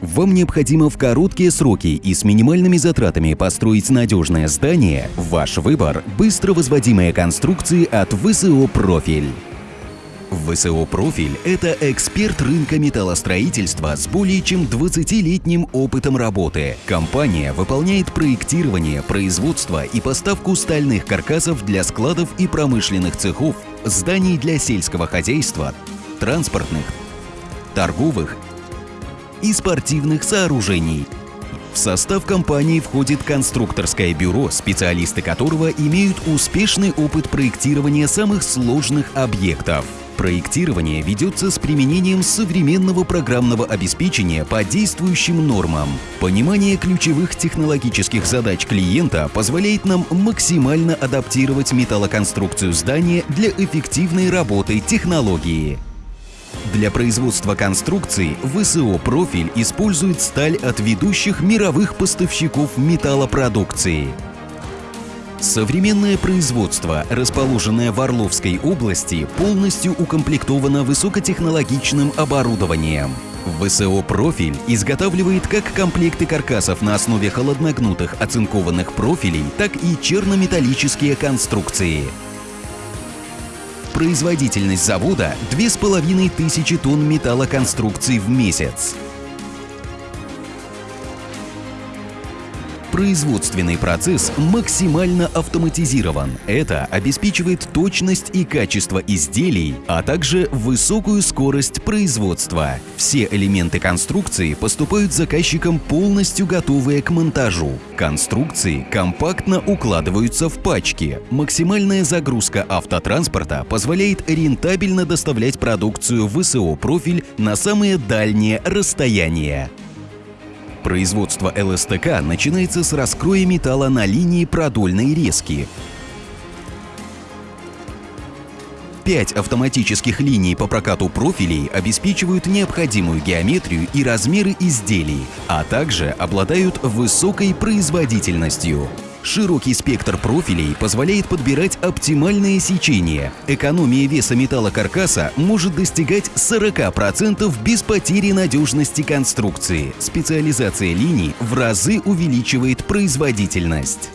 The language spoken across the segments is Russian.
Вам необходимо в короткие сроки и с минимальными затратами построить надежное здание? Ваш выбор – быстро возводимые конструкции от ВСО «Профиль». ВСО «Профиль» — это эксперт рынка металлостроительства с более чем 20-летним опытом работы. Компания выполняет проектирование, производство и поставку стальных каркасов для складов и промышленных цехов, зданий для сельского хозяйства, транспортных, торговых и спортивных сооружений. В состав компании входит конструкторское бюро, специалисты которого имеют успешный опыт проектирования самых сложных объектов. Проектирование ведется с применением современного программного обеспечения по действующим нормам. Понимание ключевых технологических задач клиента позволяет нам максимально адаптировать металлоконструкцию здания для эффективной работы технологии. Для производства конструкций ВСО «Профиль» использует сталь от ведущих мировых поставщиков металлопродукции. Современное производство, расположенное в Орловской области, полностью укомплектовано высокотехнологичным оборудованием. ВСО «Профиль» изготавливает как комплекты каркасов на основе холодногнутых оцинкованных профилей, так и чернометаллические конструкции. Производительность завода – 2500 тонн металлоконструкций в месяц. Производственный процесс максимально автоматизирован. Это обеспечивает точность и качество изделий, а также высокую скорость производства. Все элементы конструкции поступают заказчикам полностью готовые к монтажу. Конструкции компактно укладываются в пачки. Максимальная загрузка автотранспорта позволяет рентабельно доставлять продукцию в ВСО «Профиль» на самые дальние расстояния. Производство ЛСТК начинается с раскроя металла на линии продольной резки. Пять автоматических линий по прокату профилей обеспечивают необходимую геометрию и размеры изделий, а также обладают высокой производительностью. Широкий спектр профилей позволяет подбирать оптимальное сечение. Экономия веса металлокаркаса может достигать 40% без потери надежности конструкции. Специализация линий в разы увеличивает производительность.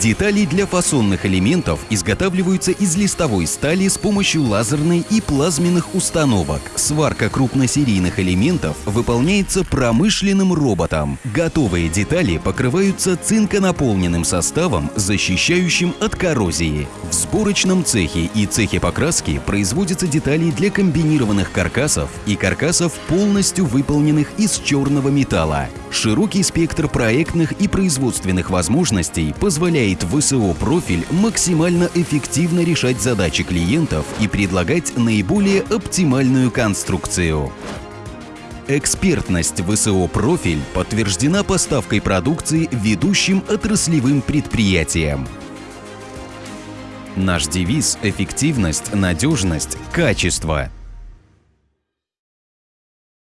Детали для фасонных элементов изготавливаются из листовой стали с помощью лазерной и плазменных установок. Сварка крупносерийных элементов выполняется промышленным роботом. Готовые детали покрываются цинконаполненным составом, защищающим от коррозии. В сборочном цехе и цехе покраски производятся детали для комбинированных каркасов и каркасов, полностью выполненных из черного металла. Широкий спектр проектных и производственных возможностей позволяет ВСО «Профиль» максимально эффективно решать задачи клиентов и предлагать наиболее оптимальную конструкцию. Экспертность ВСО «Профиль» подтверждена поставкой продукции ведущим отраслевым предприятиям. Наш девиз – эффективность, надежность, качество –